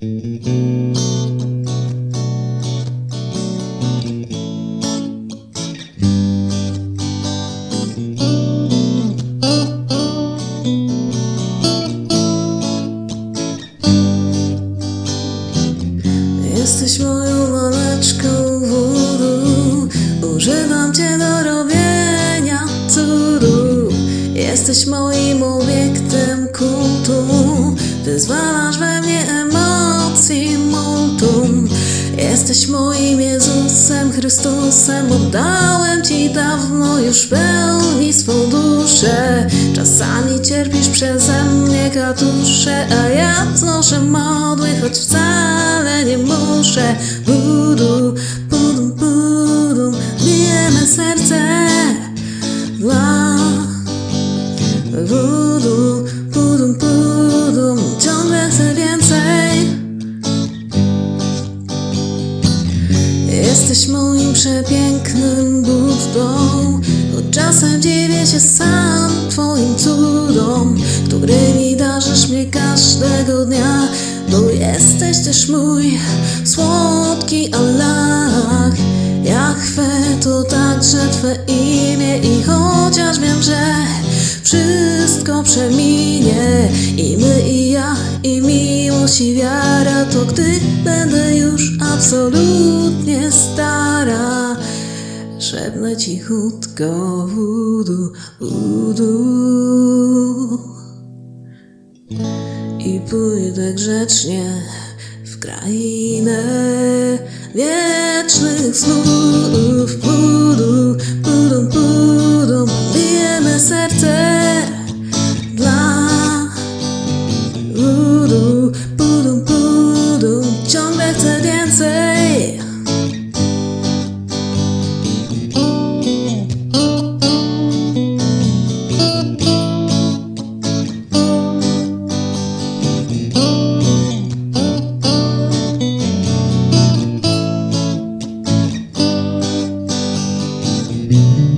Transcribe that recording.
Jesteś moją laleczką wodu Używam cię do robienia cudów Jesteś moim obiektem kultu. Wyzwalasz we Jesteś moim Jezusem, Chrystusem Oddałem Ci dawno już pełni swą duszę. Czasami cierpisz przeze mnie katusze A ja wznoszę modły, choć wcale nie muszę. Budu, budum, budum Bije me serce. Dla Budu, budum, budum Jesteś moim przepięknym Buddą. Choć czasem dziwię się sam Twoim cudom Którymi darzysz mnie każdego dnia. Bo jesteś też mój słodki Allah. Jachwę to także Twe imię I chociaż wiem, że wszystko przeminie I my, i ja, i miłość, i wiara To gdy będę już absolutnie Szepnę cichutko wudu, wudu. I pójdę grzecznie w krainę wiecznych snów Budu, Thank.